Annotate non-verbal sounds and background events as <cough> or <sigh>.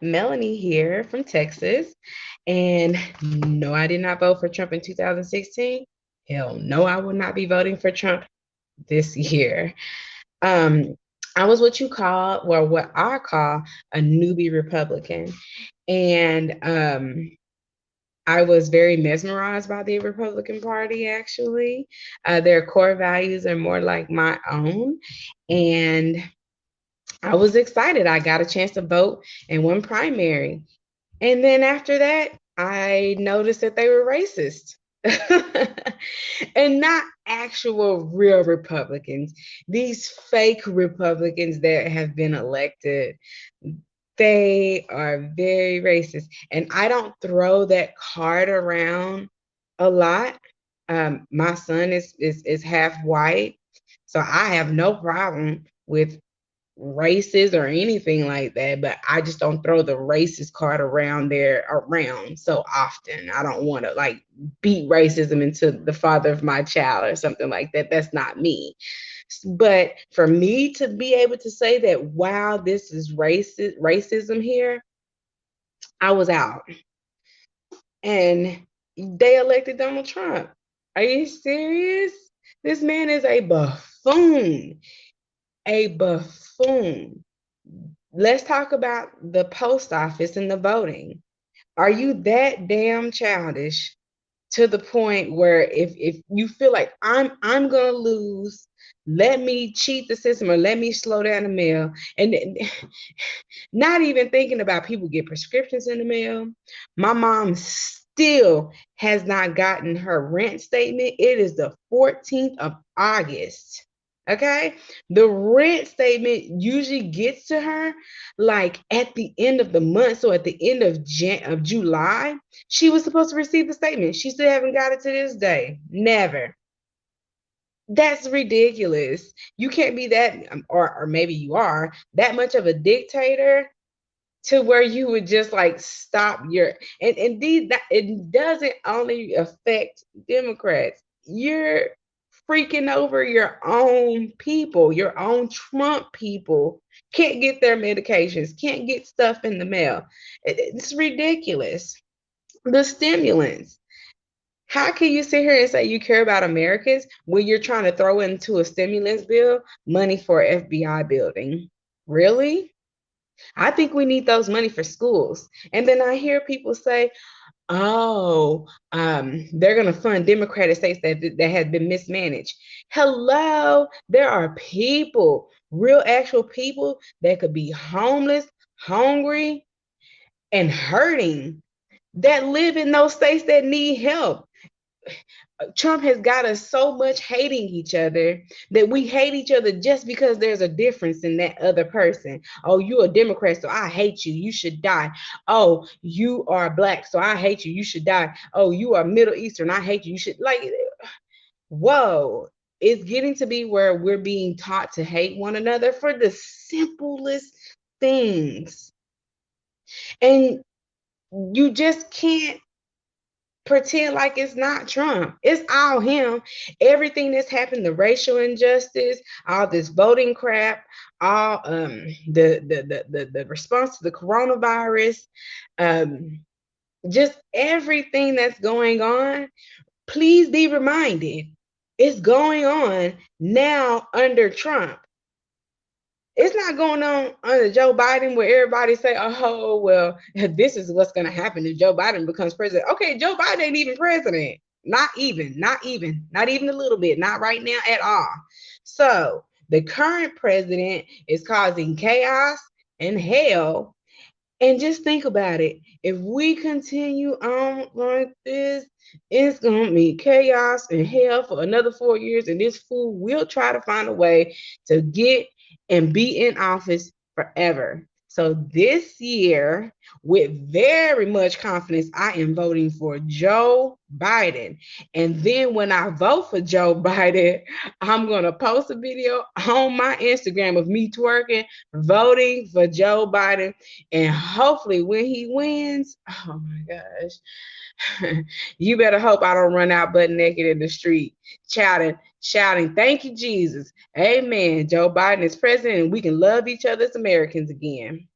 Melanie here from Texas. And no, I did not vote for Trump in 2016. Hell no, I will not be voting for Trump this year. Um, I was what you call, well, what I call a newbie Republican. And um, I was very mesmerized by the Republican Party, actually. Uh, their core values are more like my own. And I was excited. I got a chance to vote in one primary. And then after that, I noticed that they were racist. <laughs> and not actual real Republicans, these fake Republicans that have been elected. They are very racist. And I don't throw that card around a lot. Um, my son is, is is half white, so I have no problem with racist or anything like that, but I just don't throw the racist card around there around so often. I don't want to like beat racism into the father of my child or something like that. That's not me. But for me to be able to say that, wow, this is racist racism here, I was out. And they elected Donald Trump. Are you serious? This man is a buffoon a buffoon. Let's talk about the post office and the voting. Are you that damn childish to the point where if if you feel like I'm I'm gonna lose, let me cheat the system or let me slow down the mail, and <laughs> not even thinking about people get prescriptions in the mail. My mom still has not gotten her rent statement. It is the 14th of August. Okay. The rent statement usually gets to her like at the end of the month. So at the end of Jan- of July, she was supposed to receive the statement. She still haven't got it to this day. Never. That's ridiculous. You can't be that, um, or, or maybe you are, that much of a dictator to where you would just like stop your and indeed that it doesn't only affect Democrats. You're freaking over your own people, your own Trump people can't get their medications, can't get stuff in the mail. It's ridiculous. The stimulants. How can you sit here and say you care about Americans when you're trying to throw into a stimulus bill money for FBI building? Really? I think we need those money for schools. And then I hear people say, Oh, um, they're going to fund Democratic states that, that have been mismanaged. Hello, there are people, real actual people that could be homeless, hungry, and hurting that live in those states that need help. Trump has got us so much hating each other that we hate each other just because there's a difference in that other person. Oh, you're a Democrat, so I hate you. You should die. Oh, you are black, so I hate you. You should die. Oh, you are Middle Eastern. I hate you. You should like whoa. It's getting to be where we're being taught to hate one another for the simplest things. And you just can't pretend like it's not Trump. It's all him. Everything that's happened, the racial injustice, all this voting crap, all um the the the the, the response to the coronavirus, um just everything that's going on, please be reminded it's going on now under Trump. It's not going on under Joe Biden where everybody say, oh, well, <laughs> this is what's going to happen if Joe Biden becomes president. Okay, Joe Biden ain't even president. Not even, not even, not even a little bit, not right now at all. So the current president is causing chaos and hell. And just think about it. If we continue on like this, it's going to be chaos and hell for another four years. And this fool will try to find a way to get and be in office forever. So this year, with very much confidence, I am voting for Joe Biden. And then when I vote for Joe <laughs> Biden, I'm going to post a video on my Instagram of me twerking, voting for Joe Biden. And hopefully, when he wins, oh my gosh, <laughs> you better hope I don't run out butt naked in the street shouting, shouting, Thank you, Jesus. Amen. Joe Biden is president, and we can love each other as Americans again.